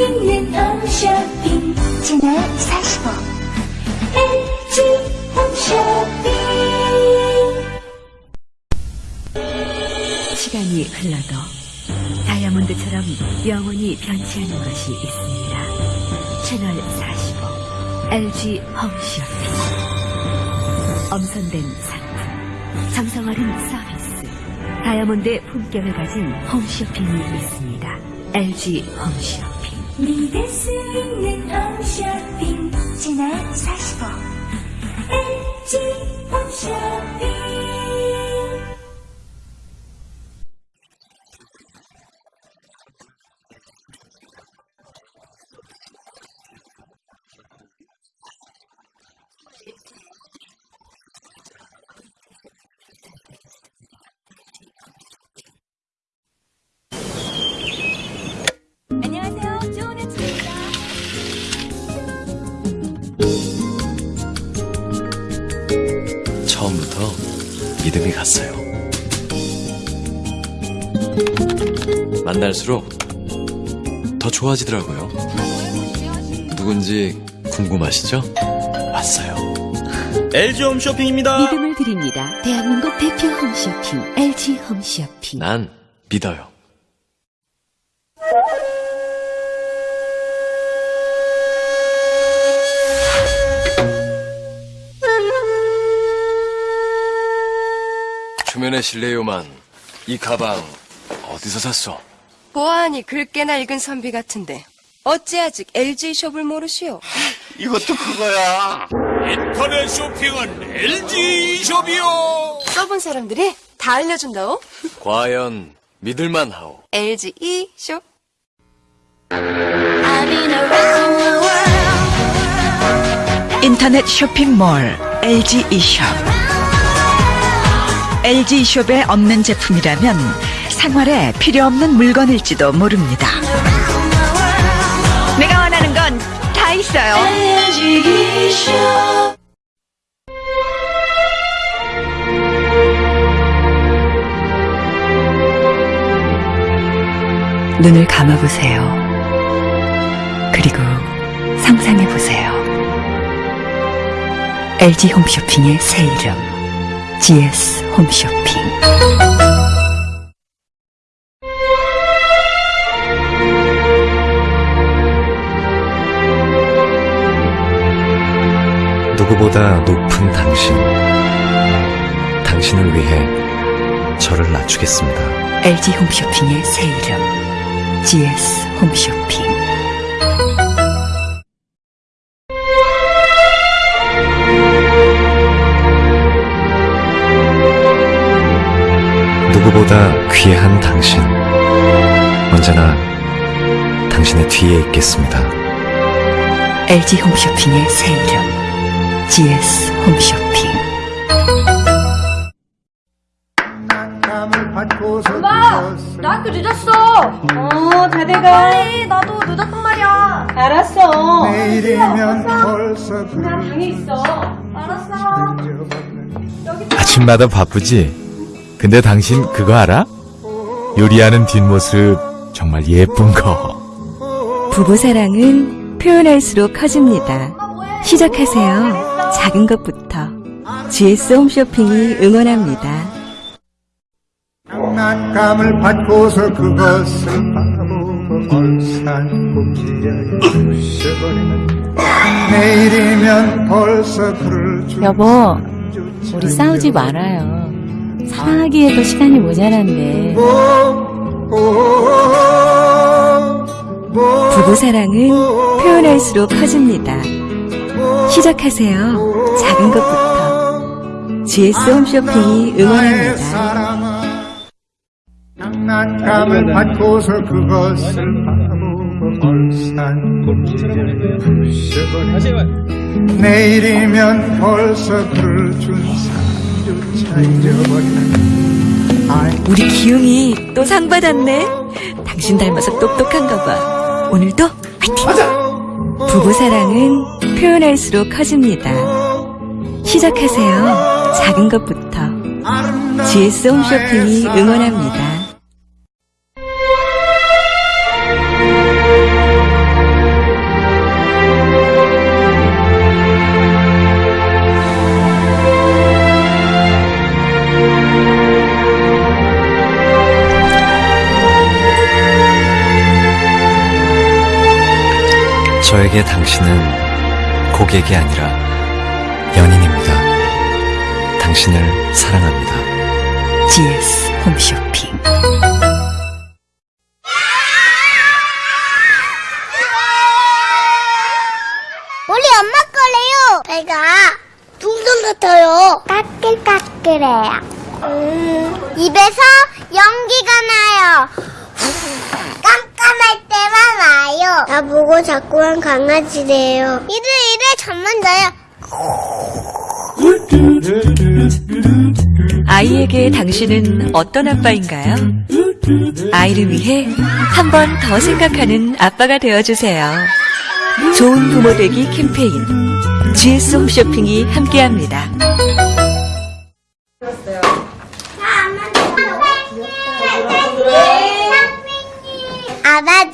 홈쇼핑 채널 45 LG 홈쇼핑 시간이 흘러도 다이아몬드처럼 영원히 변치 않는 것이 있습니다. 채널 45 LG 홈쇼핑 엄선된 상품 정성 어린 서비스 다이아몬드의 품격을 가진 홈쇼핑이 있습니다. LG 홈쇼핑 믿을 수 있는 홈쇼핑 채널 45 LG 홈쇼핑 갔어요. 만날수록 더 좋아지더라고요. 누군지 궁금하시죠? 왔어요. LG 홈쇼핑입니다. 믿음을 드립니다. 대한민국 대표 홈쇼핑 LG 홈쇼핑 난 믿어요. 초면에 실례요만 이 가방 어디서 샀어? 보아하니 긁게나 익은 선비 같은데 어찌 아직 LG 숍을 모르시오? 이것도 그거야. 인터넷 쇼핑은 LG 숍이요. 써본 사람들이 다 알려준다오? 과연 믿을만 하오. LG E 숍? 인터넷 쇼핑몰 LG e샵 LG e샵에 없는 제품이라면 생활에 필요 없는 물건일지도 모릅니다. 내가 원하는 건 다 있어요. 눈을 감아보세요. 그리고 상상해보세요. LG 홈쇼핑의 새 이름, GS 홈쇼핑. 누구보다 높은 당신. 당신을 위해 저를 낮추겠습니다. LG 홈쇼핑의 새 이름, GS 홈쇼핑. 누구보다 귀한 당신. 언제나 당신의 뒤에 있겠습니다. LG 홈쇼핑의 새 이름, GS 홈쇼핑. 엄마! 나 학교 늦었어! 어, 잘 돼가. 빨리, 나도 늦었단 말이야. 알았어. 내일이면 벌써 나 방에 있어. 알았어. 아침마다 바쁘지? 근데 당신 그거 알아? 요리하는 뒷모습 정말 예쁜 거. 부부 사랑은 표현할수록 커집니다. 시작하세요. 작은 것부터. GS 홈쇼핑이 응원합니다. 장난감을 받고서 그것을 바라보고 얼싸안고 부셔버리는 내일이면 벌써 그를 줄 여보, 우리 싸우지 말아요. 사랑하기에도 시간이 모자란데. 부부 사랑은 표현할수록 커집니다. 시작하세요. 작은 것부터. GS 홈쇼핑이 응원합니다. 장난 장난감을 받고서 그것을 바라보고 내일이면 벌써 그를 준 사람 우리 기웅이 또 상 받았네. 당신 닮아서 똑똑한가 봐. 오늘도 화이팅! 부부 사랑은 표현할수록 커집니다. 시작하세요. 작은 것부터. GS 홈쇼핑이 응원합니다. 저에게 당신은 고객이 아니라 연인입니다. 당신을 사랑합니다. GS 홈쇼핑. 우리 엄마 거래요. 배가 둥둥 같아요. 까끌까끌해요. 음, 입에서 연기가 나요. 깜깜할 때만 와요. 나 보고 자꾸만 강아지래요. 이래 이래 잠만 자요. 아이에게 당신은 어떤 아빠인가요? 아이를 위해 한 번 더 생각하는 아빠가 되어주세요. 좋은 부모 되기 캠페인 GS 홈쇼핑이 함께합니다.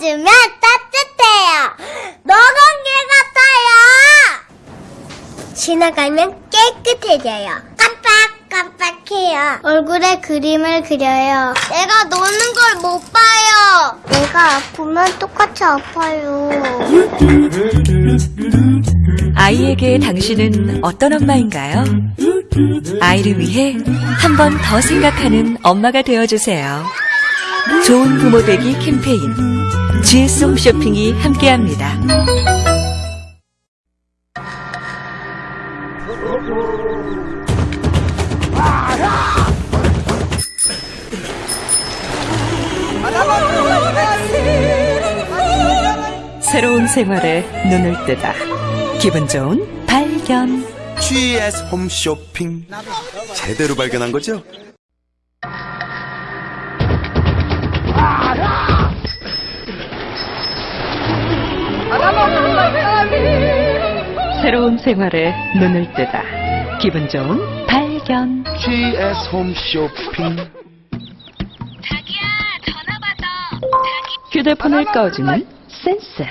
안아주면 따뜻해요. 노건길 같아요. 지나가면 깨끗해져요. 깜빡깜빡해요. 얼굴에 그림을 그려요. 내가 노는 걸 못 봐요. 내가 아프면 똑같이 아파요. 아이에게 당신은 어떤 엄마인가요? 아이를 위해 한 번 더 생각하는 엄마가 되어주세요. 좋은 부모 되기 캠페인 GS 홈 쇼핑이 함께합니다. 새로운 생활에 눈을 뜨다. 기분 좋은 발견. GS 홈쇼핑 제대로 발견한 거죠? 새로운 생활에 눈을 뜨다. 기분 좋은 발견. GS 홈쇼핑 휴대폰을 꺼주는 센스.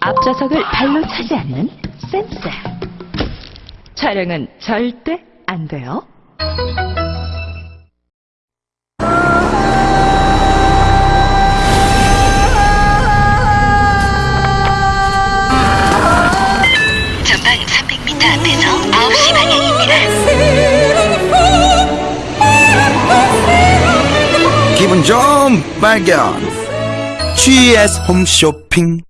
앞좌석을 발로 차지 않는 센스. 촬영은 절대 안 돼요. 기분 좋은 발견 GS 홈쇼핑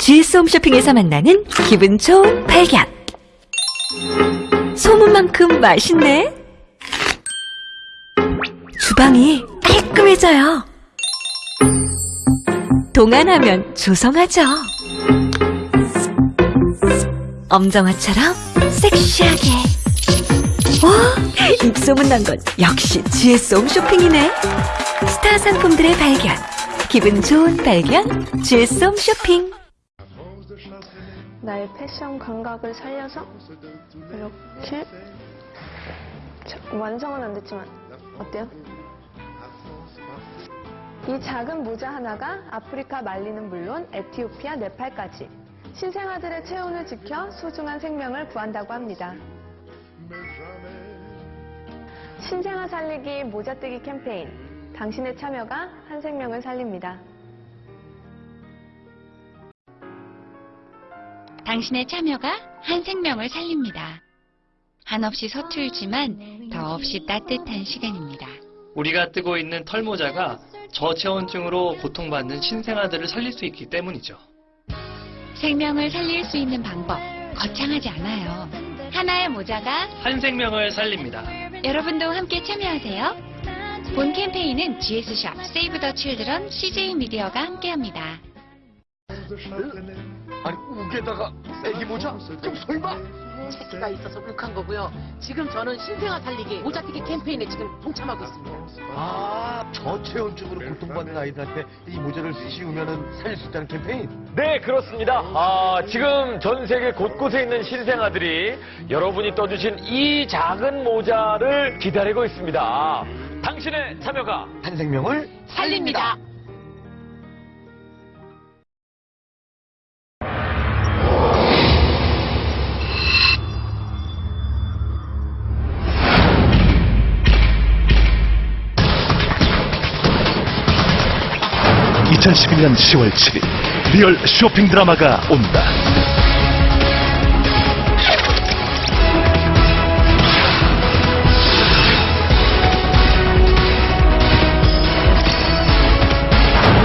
GS 홈쇼핑에서 만나는 기분 좋은 발견. 소문만큼 맛있네. 주방이 깔끔해져요. 동안하면 조성하죠. 엄정화처럼 섹시하게. 와, 입소문 난 건 역시 GS 홈 쇼핑이네. 스타 상품들의 발견. 기분 좋은 발견. GS 홈 쇼핑. 나의 패션 감각을 살려서 이렇게 자, 완성은 안 됐지만 어때요? 이 작은 모자 하나가 아프리카 말리는 물론 에티오피아 네팔까지 신생아들의 체온을 지켜 소중한 생명을 구한다고 합니다. 신생아 살리기 모자뜨기 캠페인 당신의 참여가 한 생명을 살립니다. 당신의 참여가 한 생명을 살립니다. 한없이 서툴지만 더없이 따뜻한 시간입니다. 우리가 뜨고 있는 털모자가 저체온증으로 고통받는 신생아들을 살릴 수 있기 때문이죠. 생명을 살릴 수 있는 방법 거창하지 않아요. 하나의 모자가 한 생명을 살립니다. 여러분도 함께 참여하세요. 본 캠페인은 GS샵, 세이브 더 칠드런, CJ 미디어가 함께합니다. 아니 우게다가 애기 모자? 그럼 설마? 체크가 있어서 욱한 거고요. 지금 저는 신생아 살리기 모자티기 캠페인에 지금 동참하고 있습니다. 아 저체온증으로 고통받는 아이들한테 이 모자를 씌우면 살릴 수 있다는 캠페인? 네, 그렇습니다. 아, 지금 전 세계 곳곳에 있는 신생아들이 여러분이 떠주신 이 작은 모자를 기다리고 있습니다. 당신의 참여가 한 생명을 살립니다. (2011년 10월 7일) 리얼 쇼핑 드라마가 온다.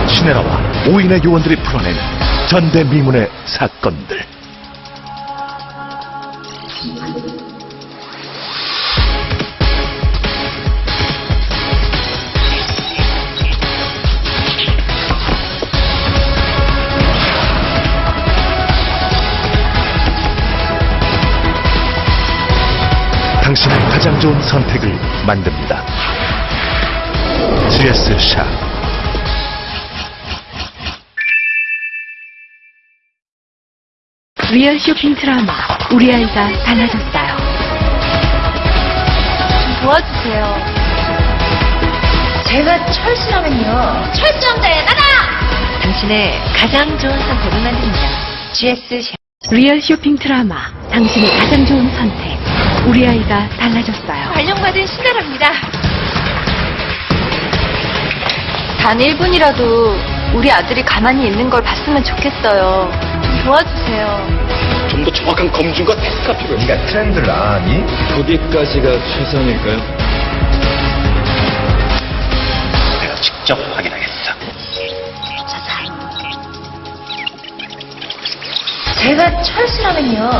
신혜라와 오인의 요원들이 풀어낸 전대미문의 사건들 가장 좋은 선택을 만듭니다. GS 샵 리얼 쇼핑 드라마 우리 아이가 달라졌어요. 도와주세요. 제가 철수라면요. 철저함자의 나다! 당신의 가장 좋은 선택을 만듭니다. GS 샵. 리얼 쇼핑 드라마 당신의 가장 좋은 선택 우리 아이가 달라졌어요. 발령받은 신나랍니다. 단 1분이라도 우리 아들이 가만히 있는 걸 봤으면 좋겠어요. 좀 도와주세요. 좀 더 정확한 검증과 테스트가 필요해. 네가 트렌드를 아니? 거기까지가 최선일까요? 내가 직접 확인하겠어. 제가 철수라면요.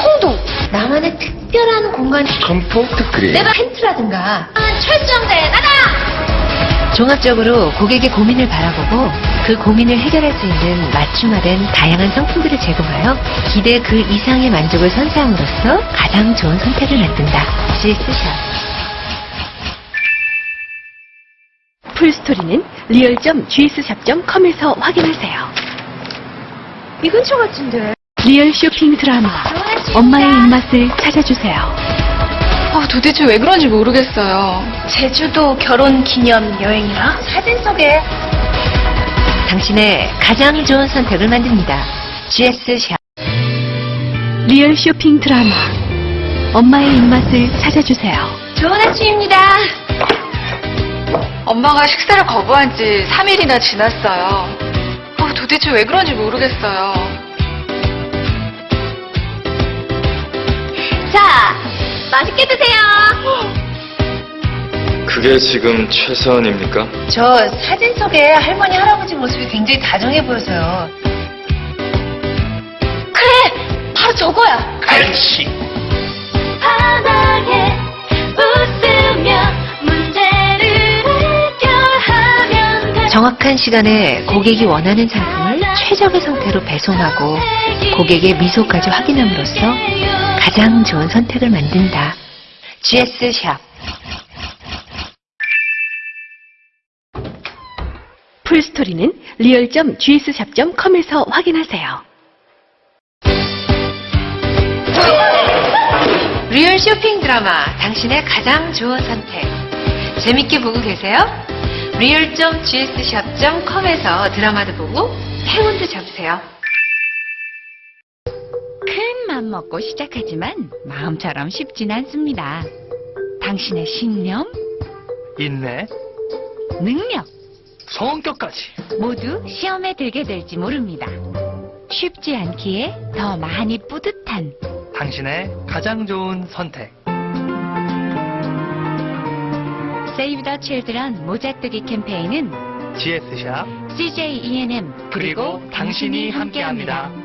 콩도 나만의 특별한 공간. Comfort Green. 내가 팬트라든가. 철저함자의 나다! 종합적으로 고객의 고민을 바라보고 그 고민을 해결할 수 있는 맞춤화된 다양한 상품들을 제공하여 기대 그 이상의 만족을 선사함으로써 가장 좋은 선택을 만든다. GS샵. 풀스토리는 리얼.gs샵.com에서 확인하세요. 이 근처 같은데. 리얼 쇼핑 드라마 엄마의 입맛을 찾아주세요. 아, 도대체 왜 그런지 모르겠어요. 제주도 결혼 기념 여행이라 사진 속에 당신의 가장 좋은 선택을 만듭니다. GS샵. 리얼 쇼핑 드라마 엄마의 입맛을 찾아주세요. 좋은 아침입니다. 엄마가 식사를 거부한 지 3일이나 지났어요. 어, 도대체 왜 그런지 모르겠어요. 자, 맛있게 드세요. 그게 지금 최선입니까? 저 사진 속에 할머니, 할아버지 모습이 굉장히 다정해 보여서요. 그래! 바로 저거야! 그렇지. 바닥에 웃 정확한 시간에 고객이 원하는 상품을 최적의 상태로 배송하고 고객의 미소까지 확인함으로써 가장 좋은 선택을 만든다. GS샵. 풀스토리는 리얼.gs샵.com에서 확인하세요. 리얼 쇼핑 드라마 당신의 가장 좋은 선택. 재밌게 보고 계세요? 리얼.gs샵.com에서 드라마도 보고 행운도 잡으세요. 큰 맘 먹고 시작하지만 마음처럼 쉽진 않습니다. 당신의 신념, 인내, 능력 성격까지. 모두 시험에 들게 될지 모릅니다. 쉽지 않기에 더 많이 뿌듯한 당신의 가장 좋은 선택. 세이브 더 칠드런 모자뜨기 캠페인은 GS샵 CJ E&M 그리고 당신이 함께합니다.